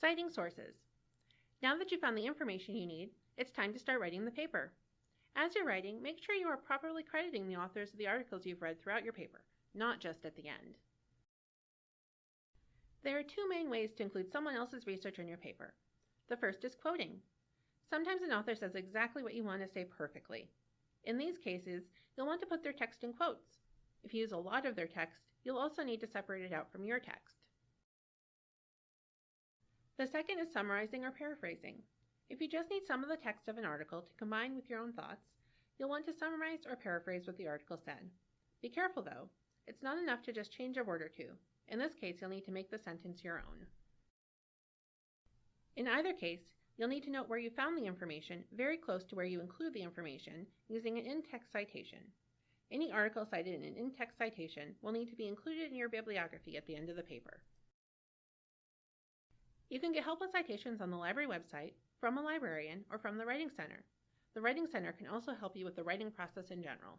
Citing sources. Now that you've found the information you need, it's time to start writing the paper. As you're writing, make sure you are properly crediting the authors of the articles you've read throughout your paper, not just at the end. There are two main ways to include someone else's research in your paper. The first is quoting. Sometimes an author says exactly what you want to say perfectly. In these cases, you'll want to put their text in quotes. If you use a lot of their text, you'll also need to separate it out from your text. The second is summarizing or paraphrasing. If you just need some of the text of an article to combine with your own thoughts, you'll want to summarize or paraphrase what the article said. Be careful though, it's not enough to just change a word or two. In this case, you'll need to make the sentence your own. In either case, you'll need to note where you found the information very close to where you include the information using an in-text citation. Any article cited in an in-text citation will need to be included in your bibliography at the end of the paper. You can get help with citations on the library website, from a librarian, or from the Writing Center. The Writing Center can also help you with the writing process in general.